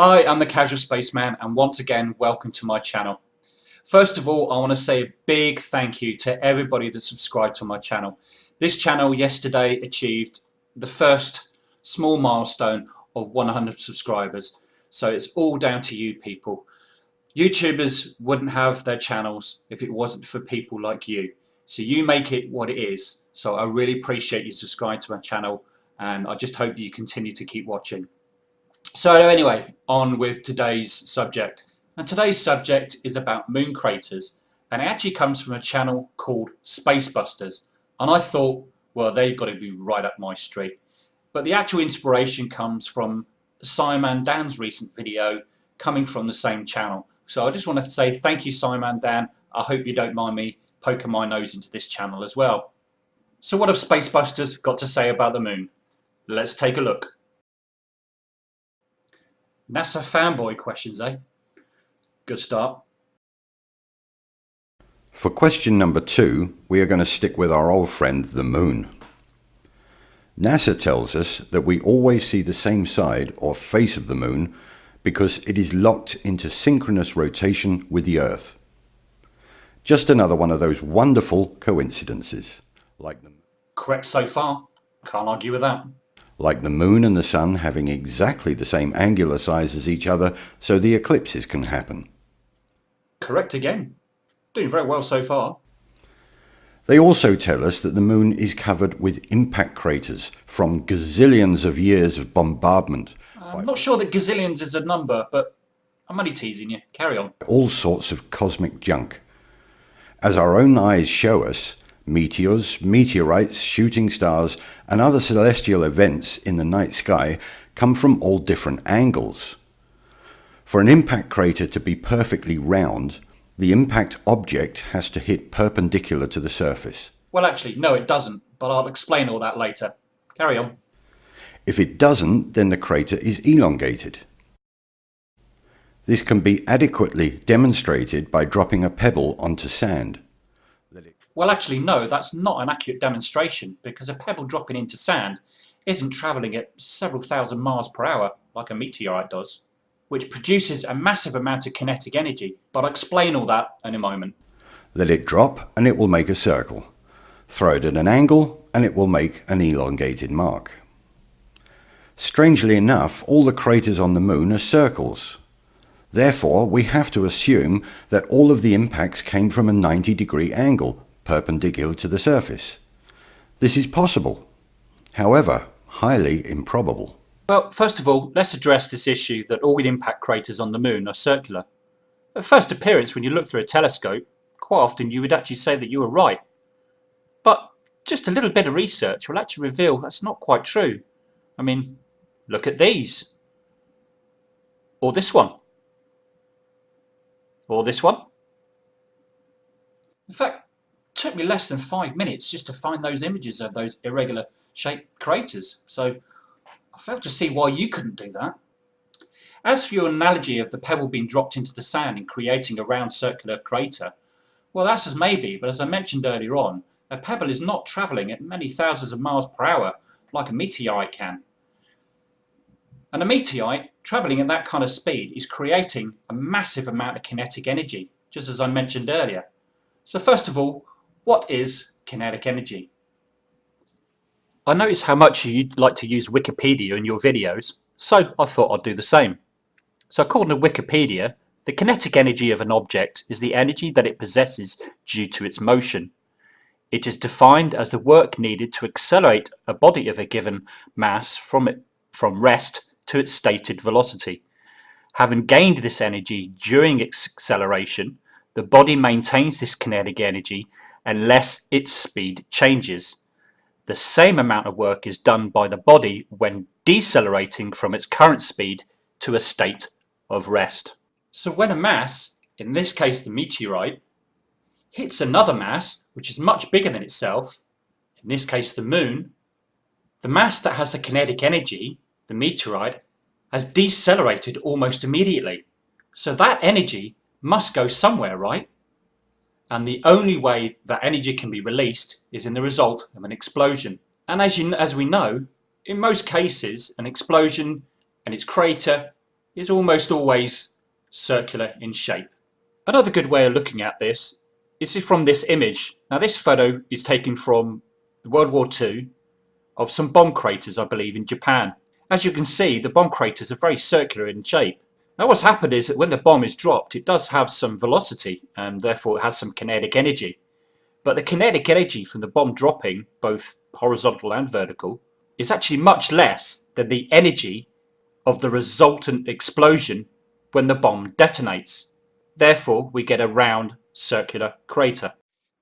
Hi, I'm the Casual Spaceman and once again welcome to my channel. First of all I want to say a big thank you to everybody that subscribed to my channel. This channel yesterday achieved the first small milestone of 100 subscribers so it's all down to you people. YouTubers wouldn't have their channels if it wasn't for people like you. So you make it what it is. So I really appreciate you subscribing to my channel and I just hope you continue to keep watching. So anyway, on with today's subject. And today's subject is about moon craters and it actually comes from a channel called Spacebusters. And I thought, well, they've got to be right up my street. But the actual inspiration comes from Simon Dan's recent video coming from the same channel. So I just want to say thank you Simon Dan. I hope you don't mind me poking my nose into this channel as well. So what have Spacebusters got to say about the moon? Let's take a look. NASA fanboy questions, eh? Good start. For question number two, we are going to stick with our old friend, the Moon. NASA tells us that we always see the same side or face of the Moon because it is locked into synchronous rotation with the Earth. Just another one of those wonderful coincidences. Like the Correct so far. Can't argue with that like the moon and the sun having exactly the same angular size as each other so the eclipses can happen. Correct again. Doing very well so far. They also tell us that the moon is covered with impact craters from gazillions of years of bombardment. I'm not sure that gazillions is a number, but I'm only teasing you. Carry on. All sorts of cosmic junk. As our own eyes show us, Meteors, meteorites, shooting stars, and other celestial events in the night sky come from all different angles. For an impact crater to be perfectly round, the impact object has to hit perpendicular to the surface. Well, actually, no, it doesn't, but I'll explain all that later. Carry on. If it doesn't, then the crater is elongated. This can be adequately demonstrated by dropping a pebble onto sand. Well, actually, no, that's not an accurate demonstration because a pebble dropping into sand isn't travelling at several thousand miles per hour like a meteorite does, which produces a massive amount of kinetic energy, but I'll explain all that in a moment. Let it drop and it will make a circle. Throw it at an angle and it will make an elongated mark. Strangely enough, all the craters on the moon are circles. Therefore, we have to assume that all of the impacts came from a 90 degree angle, perpendicular to the surface. This is possible, however, highly improbable. Well, first of all, let's address this issue that all impact craters on the moon are circular. At first appearance, when you look through a telescope, quite often you would actually say that you were right. But just a little bit of research will actually reveal that's not quite true. I mean, look at these. Or this one. Or this one. In fact, took me less than five minutes just to find those images of those irregular shaped craters. So I failed to see why you couldn't do that. As for your analogy of the pebble being dropped into the sand and creating a round circular crater, well that's as maybe, but as I mentioned earlier on, a pebble is not travelling at many thousands of miles per hour like a meteorite can. And a meteorite travelling at that kind of speed is creating a massive amount of kinetic energy, just as I mentioned earlier. So first of all, what is kinetic energy? I notice how much you like to use Wikipedia in your videos, so I thought I'd do the same. So according to Wikipedia, the kinetic energy of an object is the energy that it possesses due to its motion. It is defined as the work needed to accelerate a body of a given mass from, it, from rest to its stated velocity. Having gained this energy during its acceleration, the body maintains this kinetic energy unless its speed changes. The same amount of work is done by the body when decelerating from its current speed to a state of rest. So when a mass, in this case the meteorite, hits another mass which is much bigger than itself, in this case the moon, the mass that has the kinetic energy, the meteorite, has decelerated almost immediately. So that energy must go somewhere, right? and the only way that energy can be released is in the result of an explosion. And as, you, as we know, in most cases, an explosion and its crater is almost always circular in shape. Another good way of looking at this is from this image. Now this photo is taken from World War II of some bomb craters I believe in Japan. As you can see the bomb craters are very circular in shape. Now what's happened is that when the bomb is dropped it does have some velocity and therefore it has some kinetic energy. But the kinetic energy from the bomb dropping, both horizontal and vertical, is actually much less than the energy of the resultant explosion when the bomb detonates. Therefore, we get a round circular crater.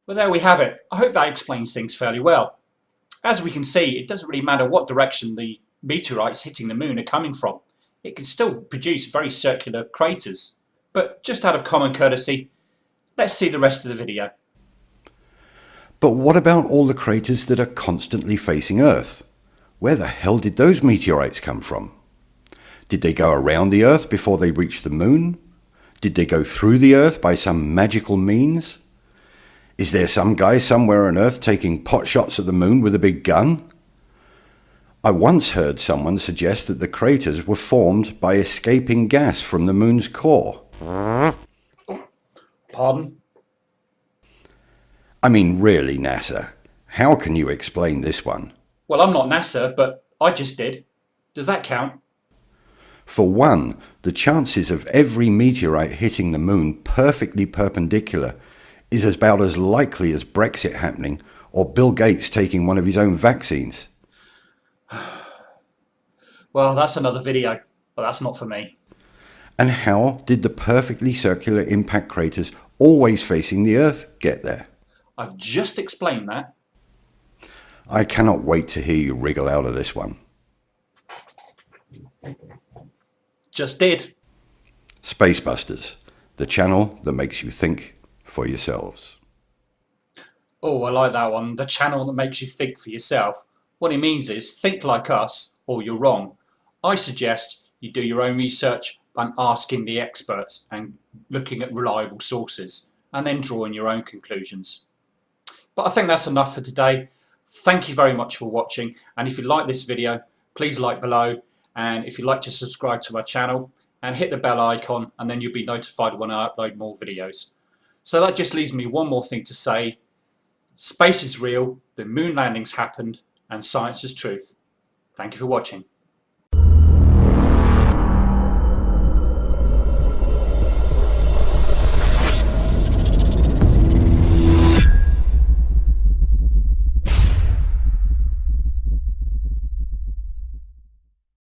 Well, there we have it. I hope that explains things fairly well. As we can see, it doesn't really matter what direction the meteorites hitting the moon are coming from. It can still produce very circular craters. But just out of common courtesy, let's see the rest of the video. But what about all the craters that are constantly facing Earth? Where the hell did those meteorites come from? Did they go around the Earth before they reached the Moon? Did they go through the Earth by some magical means? Is there some guy somewhere on Earth taking pot shots at the Moon with a big gun? I once heard someone suggest that the craters were formed by escaping gas from the Moon's core. Pardon? I mean, really, NASA, how can you explain this one? Well, I'm not NASA, but I just did. Does that count? For one, the chances of every meteorite hitting the moon perfectly perpendicular is about as likely as Brexit happening or Bill Gates taking one of his own vaccines. Well, that's another video, but that's not for me. And how did the perfectly circular impact craters always facing the Earth get there? I've just explained that. I cannot wait to hear you wriggle out of this one. Just did. Spacebusters, the channel that makes you think for yourselves. Oh, I like that one. The channel that makes you think for yourself. What it means is think like us or you're wrong. I suggest you do your own research and asking the experts and looking at reliable sources and then drawing your own conclusions. But I think that's enough for today. Thank you very much for watching and if you like this video please like below and if you'd like to subscribe to my channel and hit the bell icon and then you'll be notified when I upload more videos. So that just leaves me one more thing to say. Space is real, the moon landings happened and science is truth. Thank you for watching.